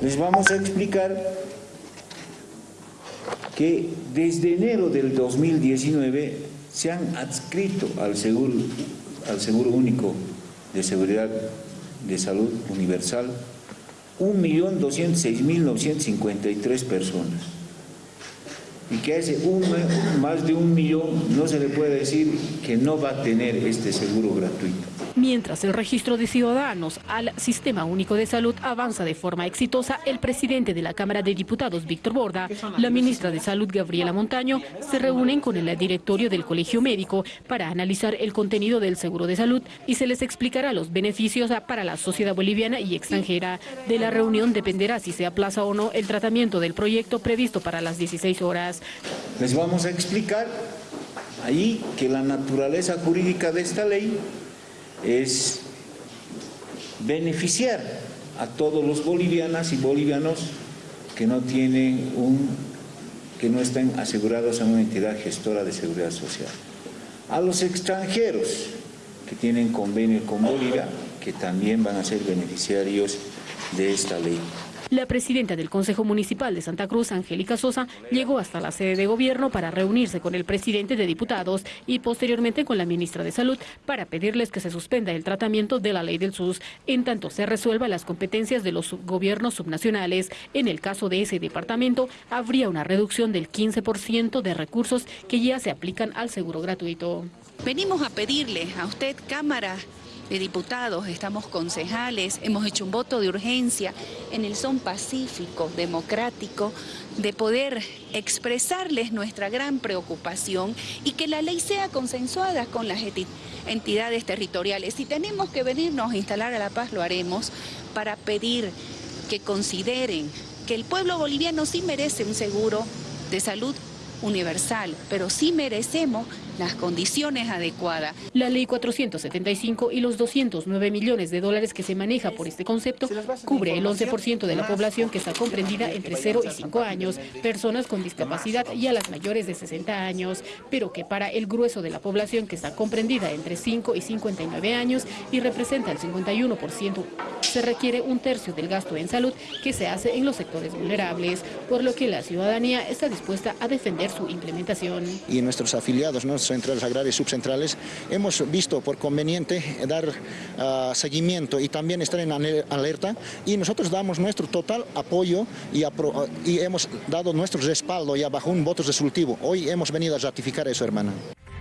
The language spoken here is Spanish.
Les vamos a explicar que desde enero del 2019 se han adscrito al seguro, al seguro único de seguridad de salud universal 1.206.953 personas y que ese un, más de un millón no se le puede decir que no va a tener este seguro gratuito. Mientras el registro de ciudadanos al Sistema Único de Salud avanza de forma exitosa, el presidente de la Cámara de Diputados, Víctor Borda, la ministra de Salud, Gabriela Montaño, se reúnen con el directorio del Colegio Médico para analizar el contenido del seguro de salud y se les explicará los beneficios para la sociedad boliviana y extranjera. De la reunión dependerá si se aplaza o no el tratamiento del proyecto previsto para las 16 horas. Les vamos a explicar ahí que la naturaleza jurídica de esta ley es beneficiar a todos los bolivianas y bolivianos que no tienen un, que no estén asegurados en una entidad gestora de seguridad social. A los extranjeros que tienen convenio con Bolivia, que también van a ser beneficiarios de esta ley. La presidenta del Consejo Municipal de Santa Cruz, Angélica Sosa, llegó hasta la sede de gobierno para reunirse con el presidente de diputados y posteriormente con la ministra de Salud para pedirles que se suspenda el tratamiento de la ley del SUS, en tanto se resuelvan las competencias de los gobiernos subnacionales. En el caso de ese departamento, habría una reducción del 15% de recursos que ya se aplican al seguro gratuito. Venimos a pedirle a usted, Cámara, diputados, estamos concejales, hemos hecho un voto de urgencia en el son pacífico, democrático, de poder expresarles nuestra gran preocupación y que la ley sea consensuada con las entidades territoriales. Si tenemos que venirnos a instalar a La Paz, lo haremos para pedir que consideren que el pueblo boliviano sí merece un seguro de salud universal, pero sí merecemos las condiciones adecuadas. La ley 475 y los 209 millones de dólares que se maneja por este concepto cubre el 11% de la población que está comprendida entre 0 y 5 años, personas con discapacidad y a las mayores de 60 años, pero que para el grueso de la población que está comprendida entre 5 y 59 años y representa el 51%, se requiere un tercio del gasto en salud que se hace en los sectores vulnerables, por lo que la ciudadanía está dispuesta a defender su implementación. Y nuestros afiliados, ¿no? Centrales agrarias subcentrales, hemos visto por conveniente dar ah, seguimiento y también estar en alerta y nosotros damos nuestro total apoyo y, y hemos dado nuestro respaldo ya bajo un voto resolutivo. Hoy hemos venido a ratificar eso, hermana.